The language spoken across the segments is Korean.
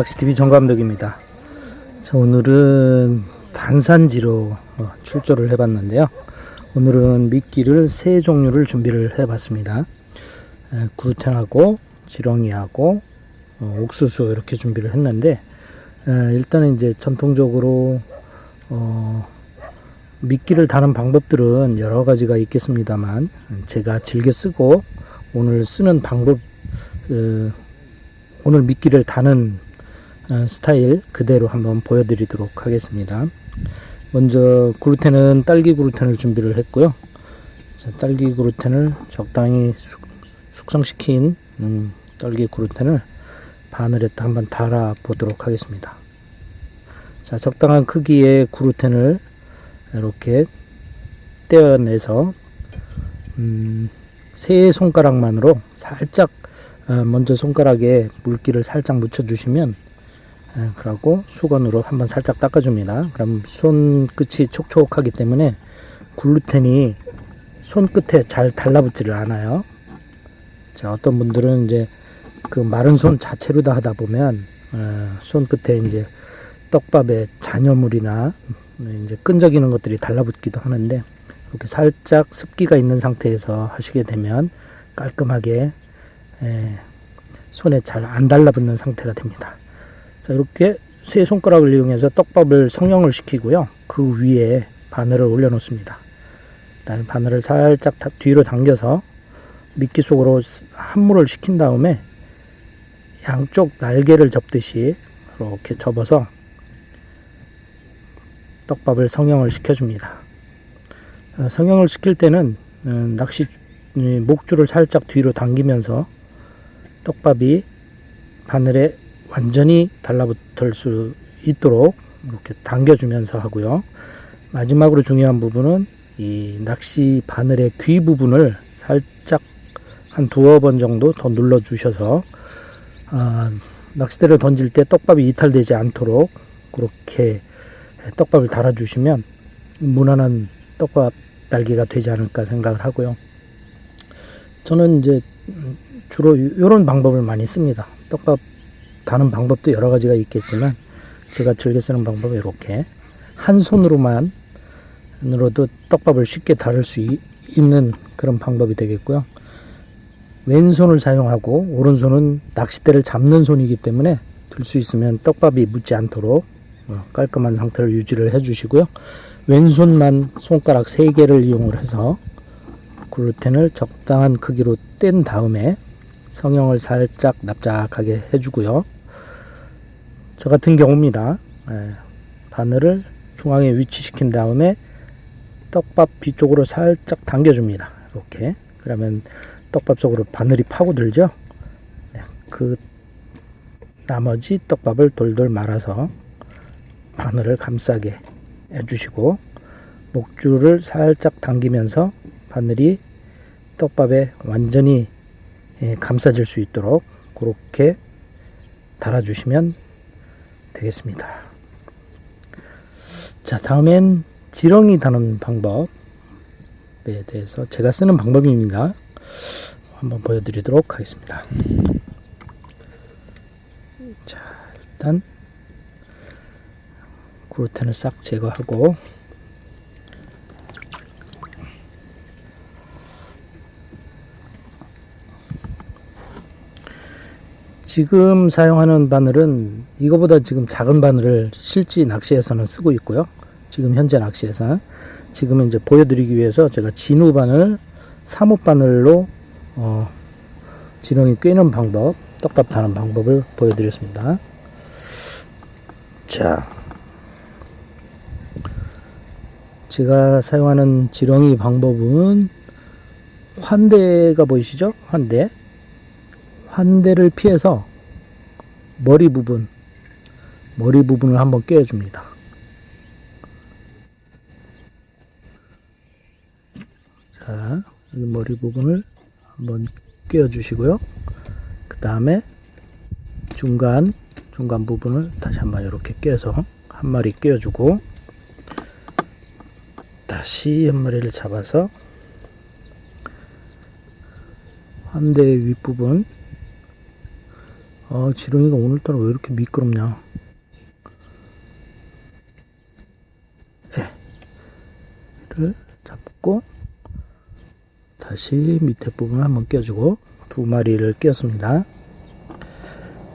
낚시TV 정감독입니다. 자, 오늘은 반산지로 어, 출조를 해봤는데요. 오늘은 미끼를 세 종류를 준비를 해봤습니다. 에, 구루텐하고 지렁이하고 어, 옥수수 이렇게 준비를 했는데 에, 일단은 이제 전통적으로 어, 미끼를 다는 방법들은 여러 가지가 있겠습니다만 제가 즐겨 쓰고 오늘 쓰는 방법 그, 오늘 미끼를 다는 어, 스타일 그대로 한번 보여드리도록 하겠습니다. 먼저 그루텐은 딸기 그루텐을 준비를 했고요. 자, 딸기 그루텐을 적당히 숙, 숙성시킨 음, 딸기 그루텐을 바늘에 한번 달아 보도록 하겠습니다. 자, 적당한 크기의 그루텐을 이렇게 떼어내서 음, 세 손가락만으로 살짝 어, 먼저 손가락에 물기를 살짝 묻혀 주시면 예, 그러고 수건으로 한번 살짝 닦아줍니다. 그럼 손끝이 촉촉하기 때문에 글루텐이 손끝에 잘 달라붙지를 않아요. 자, 어떤 분들은 이제 그 마른 손 자체로 다 하다 보면 어, 손끝에 이제 떡밥에 잔여물이나 이제 끈적이는 것들이 달라붙기도 하는데 이렇게 살짝 습기가 있는 상태에서 하시게 되면 깔끔하게 에, 손에 잘 안 달라붙는 상태가 됩니다. 자, 이렇게 세 손가락을 이용해서 떡밥을 성형을 시키고요. 그 위에 바늘을 올려 놓습니다. 그다음에 바늘을 살짝 뒤로 당겨서 미끼 속으로 함몰을 시킨 다음에 양쪽 날개를 접듯이 이렇게 접어서 떡밥을 성형을 시켜줍니다. 성형을 시킬 때는 어, 낚시 목줄을 살짝 뒤로 당기면서 떡밥이 바늘에 완전히 달라붙을 수 있도록 이렇게 당겨주면서 하고요. 마지막으로 중요한 부분은 이 낚시 바늘의 귀 부분을 살짝 한 두어 번 정도 더 눌러 주셔서 아, 낚싯대를 던질 때 떡밥이 이탈되지 않도록 그렇게 떡밥을 달아 주시면 무난한 떡밥 달기가 되지 않을까 생각을 하고요. 저는 이제 주로 이런 방법을 많이 씁니다. 떡밥 다는 방법도 여러 가지가 있겠지만 제가 즐겨 쓰는 방법은 이렇게 한 손으로만 으로도 떡밥을 쉽게 다룰 수 있는 그런 방법이 되겠고요. 왼손을 사용하고 오른손은 낚싯대를 잡는 손이기 때문에 들 수 있으면 떡밥이 묻지 않도록 어, 깔끔한 상태를 유지를 해 주시고요. 왼손만 손가락 3개를 이용을 해서 글루텐을 적당한 크기로 뗀 다음에 성형을 살짝 납작하게 해주고요. 저 같은 경우입니다. 예, 바늘을 중앙에 위치시킨 다음에 떡밥 뒤쪽으로 살짝 당겨줍니다. 이렇게 그러면 떡밥 속으로 바늘이 파고들죠. 네, 그 나머지 떡밥을 돌돌 말아서 바늘을 감싸게 해주시고 목줄을 살짝 당기면서 바늘이 떡밥에 완전히 예, 감싸질 수 있도록 그렇게 달아주시면 되겠습니다. 자 다음엔 지렁이 다는 방법에 대해서 제가 쓰는 방법입니다. 한번 보여드리도록 하겠습니다. 자 일단 글루텐을 싹 제거하고 지금 사용하는 바늘은 이거보다 지금 작은 바늘을 실지 낚시에서는 쓰고 있고요. 지금 현재 낚시에서 지금은 이제 보여드리기 위해서 제가 진우 바늘, 사목 바늘로 어, 지렁이 꿰는 방법, 떡밥 다는 방법을 보여드렸습니다. 자, 제가 사용하는 지렁이 방법은 환대가 보이시죠? 환대. 환대를 피해서 머리 부분 머리 부분을 한번 꿰어줍니다. 자, 이 머리 부분을 한번 꿰어 주시고요. 그 다음에 중간 중간 부분을 다시 한번 이렇게 꿰서 한 마리 꿰어 주고 다시 한 마리를 잡아서 환대의 윗부분 아, 지렁이가 오늘따라 왜 이렇게 미끄럽냐. 를 잡고 다시 밑에 부분을 한번 껴주고 두 마리를 꼈습니다.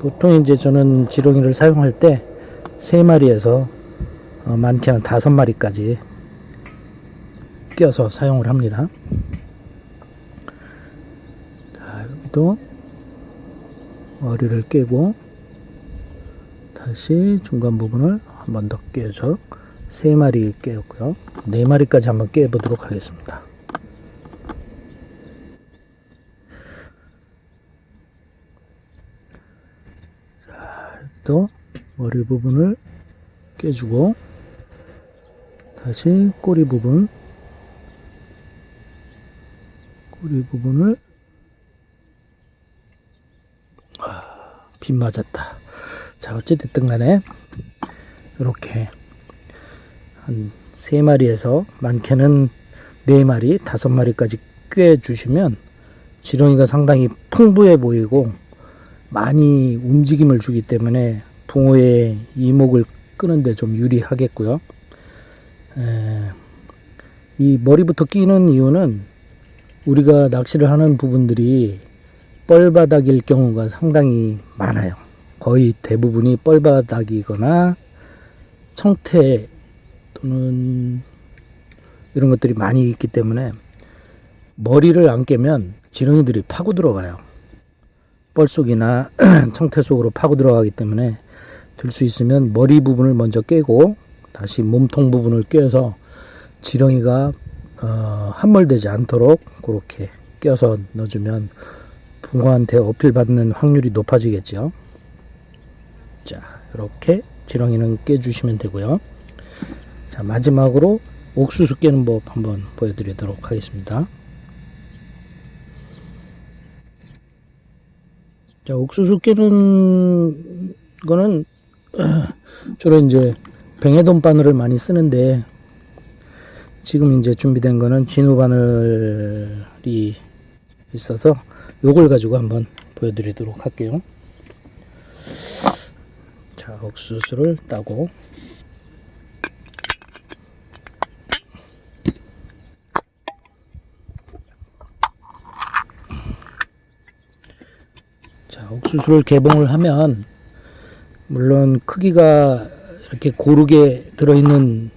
보통 이제 저는 지렁이를 사용할 때 세 마리에서 어, 많게는 다섯 마리까지 껴서 사용을 합니다. 자, 여기도 머리를 깨고 다시 중간 부분을 한 번 더 깨줘 세 마리 깨었고요. 네 마리까지 한번 깨 보도록 하겠습니다. 자, 또 머리 부분을 깨주고 다시 꼬리 부분 꼬리 부분을 빗 맞았다. 자, 어찌됐든 간에 이렇게 한세 마리에서 많게는 네 마리, 다섯 마리까지 꿰 주시면 지렁이가 상당히 풍부해 보이고 많이 움직임을 주기 때문에 붕어의 이목을 끄는데 좀 유리하겠고요. 에, 이 머리부터 끼는 이유는 우리가 낚시를 하는 부분들이 뻘바닥일 경우가 상당히 많아요. 거의 대부분이 뻘바닥이거나 청태 또는 이런 것들이 많이 있기 때문에 머리를 안 깨면 지렁이들이 파고 들어가요. 뻘 속이나 청태 속으로 파고 들어가기 때문에 들 수 있으면 머리 부분을 먼저 깨고 다시 몸통 부분을 꿰서 지렁이가 어, 함몰되지 않도록 그렇게 껴서 넣어주면 붕어한테 어필 받는 확률이 높아지겠죠. 자, 이렇게 지렁이는 깨주시면 되고요. 자, 마지막으로 옥수수 깨는 법 한번 보여드리도록 하겠습니다. 자, 옥수수 깨는 거는 주로 이제 뱅에돈 바늘을 많이 쓰는데 지금 이제 준비된 거는 진우 바늘이 있어서 요걸 가지고 한번 보여드리도록 할게요. 자, 옥수수를 따고 자, 옥수수를 개봉을 하면 물론 크기가 이렇게 고르게 들어있는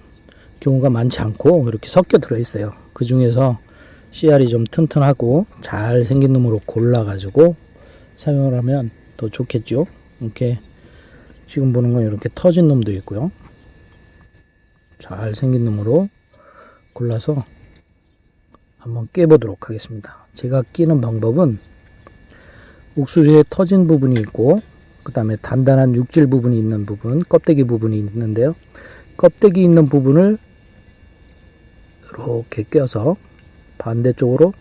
경우가 많지 않고 이렇게 섞여 들어있어요. 그 중에서 씨알이 좀 튼튼하고 잘 생긴 놈으로 골라가지고 사용을 하면 더 좋겠죠. 이렇게 지금 보는 건 이렇게 터진 놈도 있고요. 잘 생긴 놈으로 골라서 한번 깨보도록 하겠습니다. 제가 끼는 방법은 옥수수에 터진 부분이 있고 그 다음에 단단한 육질 부분이 있는 부분 껍데기 부분이 있는데요 껍데기 있는 부분을 이렇게 껴서 반대쪽으로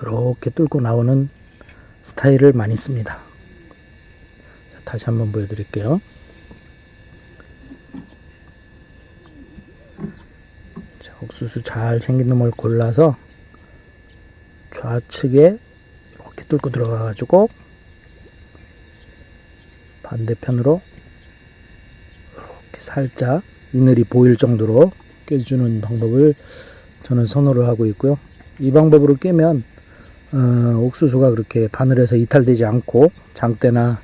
이렇게 뚫고 나오는 스타일을 많이 씁니다. 자, 다시 한번 보여드릴게요. 자, 옥수수 잘 생긴 놈을 골라서 좌측에 이렇게 뚫고 들어가 가지고 반대편으로 이렇게 살짝 이늘이 보일 정도로 깨주는 방법을 저는 선호를 하고 있고요. 이 방법으로 깨면 어, 옥수수가 그렇게 바늘에서 이탈되지 않고 장대나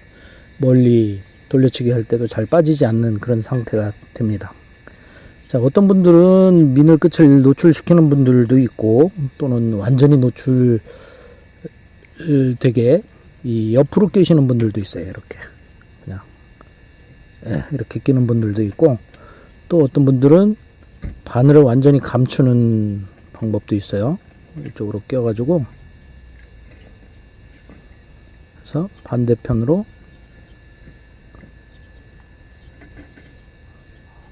멀리 돌려치기 할 때도 잘 빠지지 않는 그런 상태가 됩니다. 자, 어떤 분들은 미늘 끝을 노출시키는 분들도 있고 또는 완전히 노출 되게 이 옆으로 끼시는 분들도 있어요. 이렇게 그냥 예, 이렇게 끼는 분들도 있고 또 어떤 분들은 바늘을 완전히 감추는 방법도 있어요. 이쪽으로 껴 가지고 그래서 반대편으로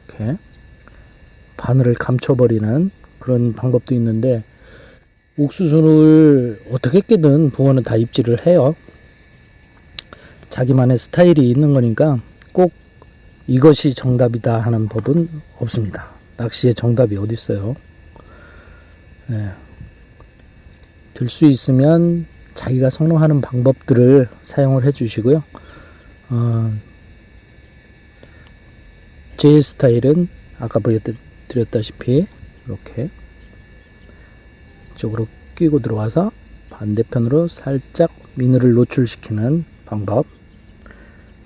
이렇게 바늘을 감춰버리는 그런 방법도 있는데 옥수수를 어떻게 깨든 붕어는 다 입질을 해요. 자기만의 스타일이 있는 거니까 꼭 이것이 정답이다 하는 법은 없습니다. 낚시의 정답이 어디 있어요? 네. 들수 있으면 자기가 선호하는 방법들을 사용을 해 주시고요. 어, 제 스타일은 아까 보여드렸다시피 이렇게 이쪽으로 끼고 들어와서 반대편으로 살짝 미늘을 노출시키는 방법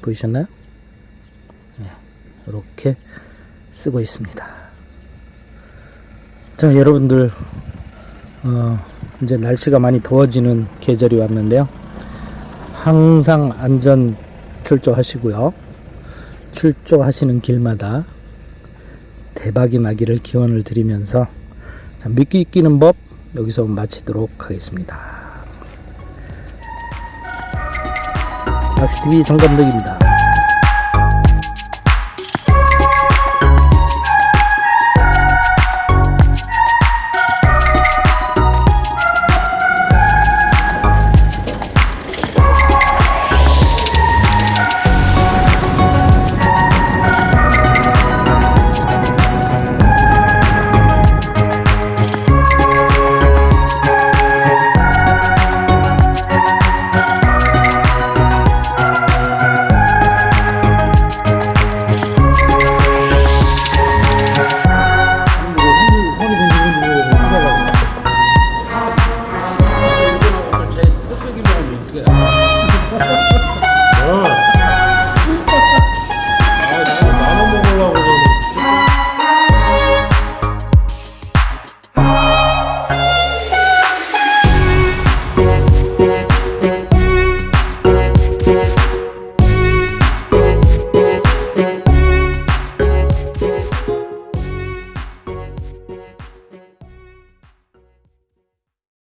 보이셨나요? 네, 이렇게 쓰고 있습니다. 자, 여러분들 어, 이제 날씨가 많이 더워지는 계절이 왔는데요. 항상 안전 출조하시고요. 출조하시는 길마다 대박이 나기를 기원을 드리면서 자, 미끼 끼는 법 여기서 마치도록 하겠습니다. 낚시TV 정감독입니다.